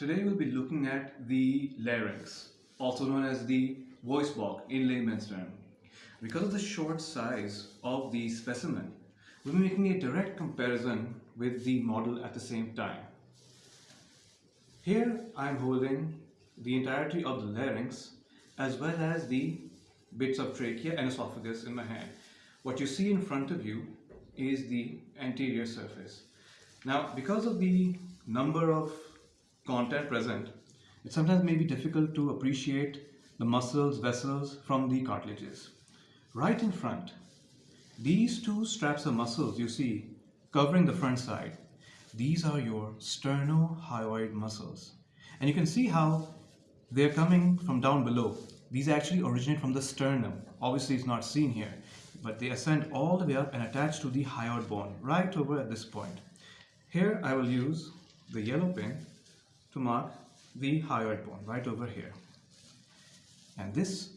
Today we'll be looking at the larynx, also known as the voice box in layman's term. Because of the short size of the specimen, we'll be making a direct comparison with the model at the same time. Here I'm holding the entirety of the larynx as well as the bits of trachea and esophagus in my hand. What you see in front of you is the anterior surface. Now, because of the number of content present, it sometimes may be difficult to appreciate the muscles, vessels from the cartilages. Right in front, these two straps of muscles you see covering the front side, these are your sternohyoid muscles. And you can see how they're coming from down below. These actually originate from the sternum. Obviously, it's not seen here, but they ascend all the way up and attach to the hyoid bone right over at this point. Here, I will use the yellow pin to mark the hyoid bone right over here. And this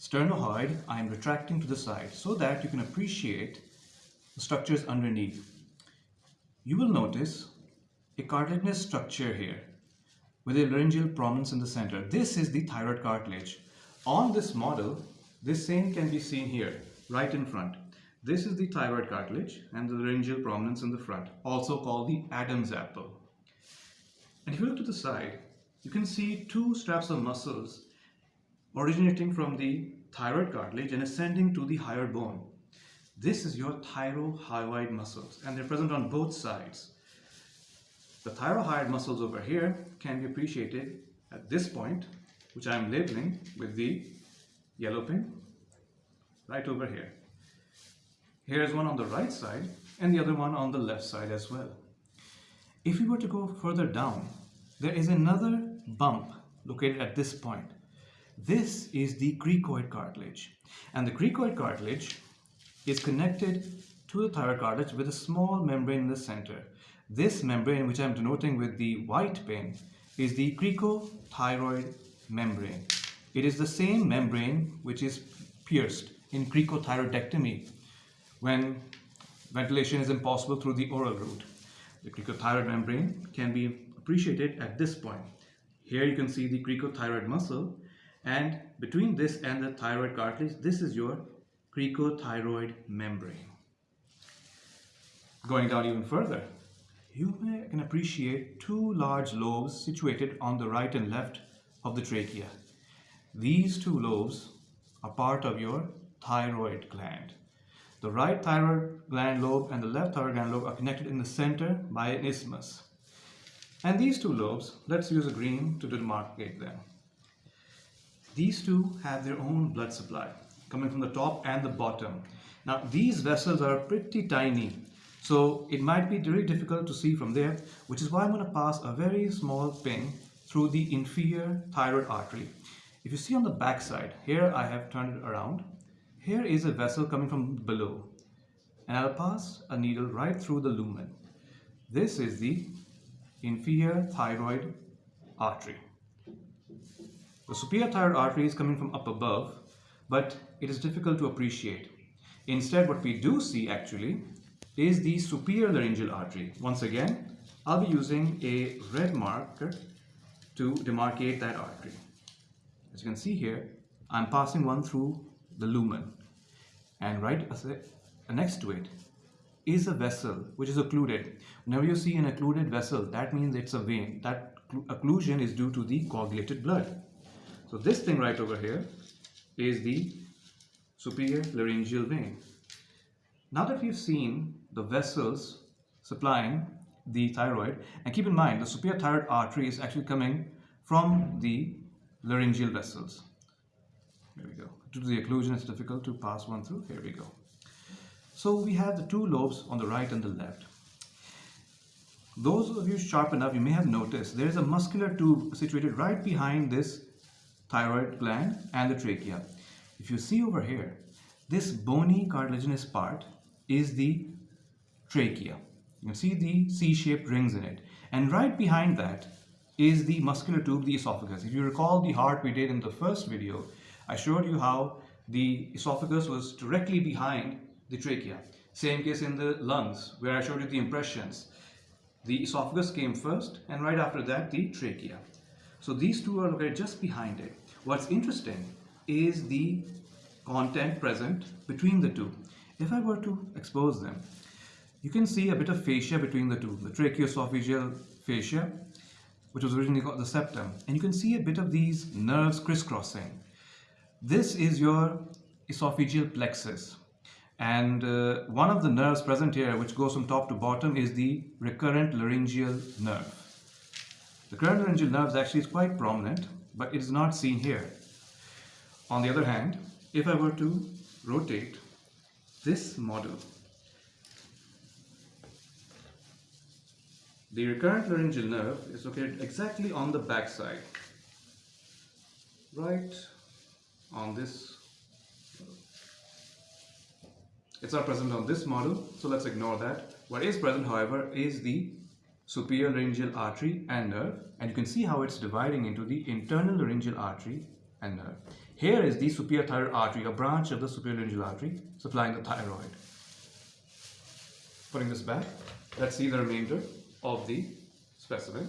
sternohyoid I am retracting to the side so that you can appreciate the structures underneath. You will notice a cartilaginous structure here with a laryngeal prominence in the center. This is the thyroid cartilage. On this model, this same can be seen here, right in front. This is the thyroid cartilage and the laryngeal prominence in the front, also called the Adam's apple. And if you look to the side, you can see two straps of muscles originating from the thyroid cartilage and ascending to the hyoid bone. This is your thyrohyoid muscles and they're present on both sides. The thyrohyoid muscles over here can be appreciated at this point, which I'm labeling with the yellow pin right over here. Here's one on the right side and the other one on the left side as well. If we were to go further down, there is another bump located at this point. This is the cricoid cartilage. And the cricoid cartilage is connected to the thyroid cartilage with a small membrane in the center. This membrane, which I'm denoting with the white pin, is the cricothyroid membrane. It is the same membrane which is pierced in cricothyroidectomy when ventilation is impossible through the oral route. The cricothyroid membrane can be appreciated at this point. Here you can see the cricothyroid muscle and between this and the thyroid cartilage, this is your cricothyroid membrane. Going down even further, you can appreciate two large lobes situated on the right and left of the trachea. These two lobes are part of your thyroid gland. The right thyroid gland lobe and the left thyroid gland lobe are connected in the center by an isthmus. And these two lobes, let's use a green to demarcate them. These two have their own blood supply coming from the top and the bottom. Now these vessels are pretty tiny, so it might be very difficult to see from there, which is why I'm going to pass a very small pin through the inferior thyroid artery. If you see on the back side, here I have turned it around here is a vessel coming from below and I'll pass a needle right through the lumen. This is the inferior thyroid artery. The superior thyroid artery is coming from up above, but it is difficult to appreciate. Instead, what we do see actually is the superior laryngeal artery. Once again, I'll be using a red marker to demarcate that artery. As you can see here, I'm passing one through the lumen and right uh, next to it is a vessel which is occluded. Whenever you see an occluded vessel, that means it's a vein. That occlusion is due to the coagulated blood. So this thing right over here is the superior laryngeal vein. Now that we've seen the vessels supplying the thyroid, and keep in mind the superior thyroid artery is actually coming from the laryngeal vessels. There we go. Due to the occlusion, it's difficult to pass one through. Here we go. So we have the two lobes on the right and the left. Those of you sharp enough, you may have noticed there is a muscular tube situated right behind this thyroid gland and the trachea. If you see over here, this bony cartilaginous part is the trachea. You can see the C-shaped rings in it. And right behind that is the muscular tube, the esophagus. If you recall the heart we did in the first video, I showed you how the esophagus was directly behind the trachea. Same case in the lungs, where I showed you the impressions. The esophagus came first, and right after that, the trachea. So these two are located just behind it. What's interesting is the content present between the two. If I were to expose them, you can see a bit of fascia between the two, the tracheoesophageal fascia, which was originally called the septum, and you can see a bit of these nerves crisscrossing. This is your esophageal plexus. And uh, one of the nerves present here, which goes from top to bottom, is the recurrent laryngeal nerve. The recurrent laryngeal nerve is actually quite prominent, but it is not seen here. On the other hand, if I were to rotate this model, the recurrent laryngeal nerve is located exactly on the back side, right on this It's not present on this model, so let's ignore that. What is present, however, is the superior laryngeal artery and nerve, and you can see how it's dividing into the internal laryngeal artery and nerve. Here is the superior thyroid artery, a branch of the superior laryngeal artery supplying the thyroid. Putting this back, let's see the remainder of the specimen.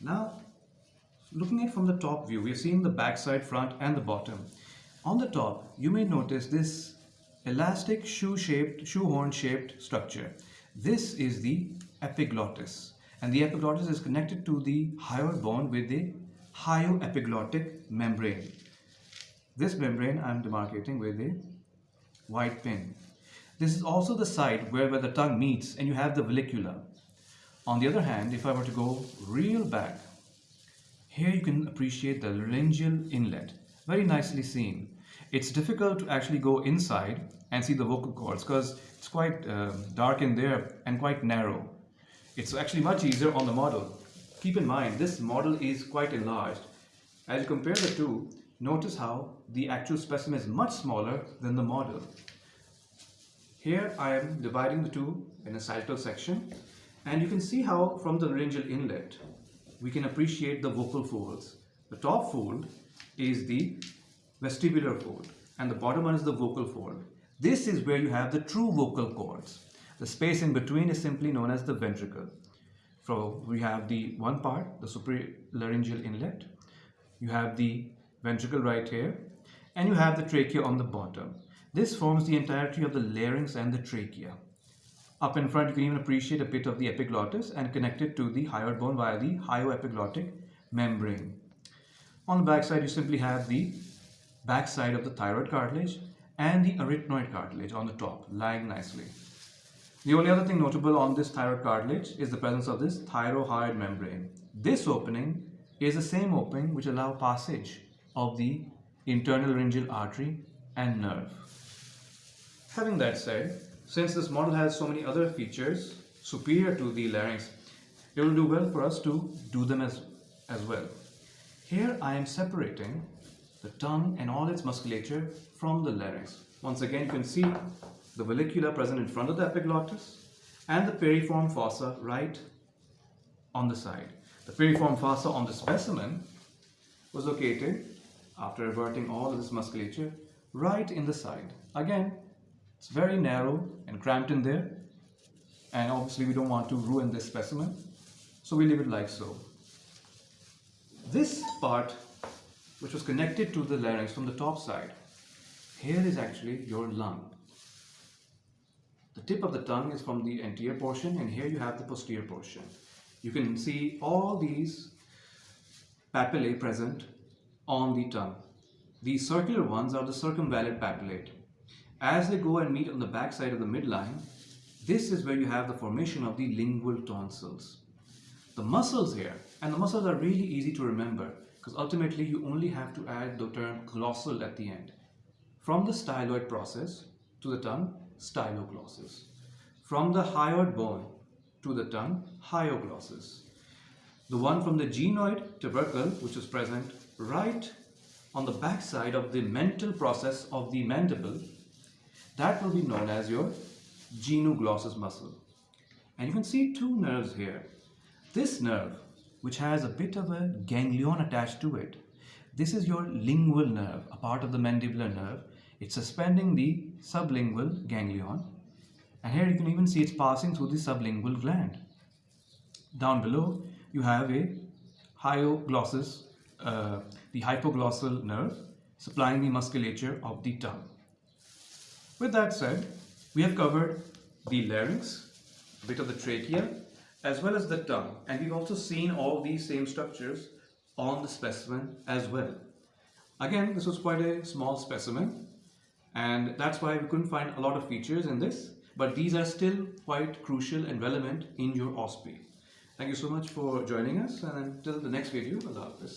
Now, Looking at from the top view, we've seen the backside, front and the bottom. On the top, you may notice this elastic shoe-shaped, shoehorn-shaped structure. This is the epiglottis and the epiglottis is connected to the hyoid bone with the hyoepiglottic membrane. This membrane I'm demarcating with a white pin. This is also the site where, where the tongue meets and you have the vallecula. On the other hand, if I were to go real back, here you can appreciate the laryngeal inlet, very nicely seen. It's difficult to actually go inside and see the vocal cords because it's quite uh, dark in there and quite narrow. It's actually much easier on the model. Keep in mind, this model is quite enlarged. As you compare the two, notice how the actual specimen is much smaller than the model. Here I am dividing the two in a sagittal section and you can see how from the laryngeal inlet we can appreciate the vocal folds. The top fold is the vestibular fold and the bottom one is the vocal fold. This is where you have the true vocal cords. The space in between is simply known as the ventricle. So we have the one part, the superior laryngeal inlet. You have the ventricle right here and you have the trachea on the bottom. This forms the entirety of the larynx and the trachea. Up in front, you can even appreciate a bit of the epiglottis and connect it to the hyoid bone via the hyoepiglottic membrane. On the backside, you simply have the backside of the thyroid cartilage and the arytenoid cartilage on the top, lying nicely. The only other thing notable on this thyroid cartilage is the presence of this thyrohyoid membrane. This opening is the same opening which allow passage of the internal laryngeal artery and nerve. Having that said, since this model has so many other features superior to the larynx, it will do well for us to do them as, as well. Here I am separating the tongue and all its musculature from the larynx. Once again, you can see the vallecula present in front of the epiglottis and the piriform fossa right on the side. The piriform fossa on the specimen was located after averting all of this musculature right in the side. Again, it's very narrow and cramped in there and obviously we don't want to ruin this specimen so we leave it like so. This part which was connected to the larynx from the top side here is actually your lung. The tip of the tongue is from the anterior portion and here you have the posterior portion. You can see all these papillae present on the tongue. These circular ones are the circumvallate papillae as they go and meet on the back side of the midline, this is where you have the formation of the lingual tonsils. The muscles here, and the muscles are really easy to remember because ultimately you only have to add the term glossal at the end. From the styloid process to the tongue, styloglossus. From the hyoid bone to the tongue, hyoglossus. The one from the genoid tubercle, which is present right on the backside of the mental process of the mandible, that will be known as your genioglossus muscle. And you can see two nerves here. This nerve, which has a bit of a ganglion attached to it, this is your lingual nerve, a part of the mandibular nerve. It's suspending the sublingual ganglion. And here you can even see it's passing through the sublingual gland. Down below, you have a hyoglossus, uh, the hypoglossal nerve, supplying the musculature of the tongue. With that said, we have covered the larynx, a bit of the trachea, as well as the tongue. And we've also seen all these same structures on the specimen as well. Again, this was quite a small specimen and that's why we couldn't find a lot of features in this, but these are still quite crucial and relevant in your OSPE. Thank you so much for joining us and until the next video, Allah Hafiz.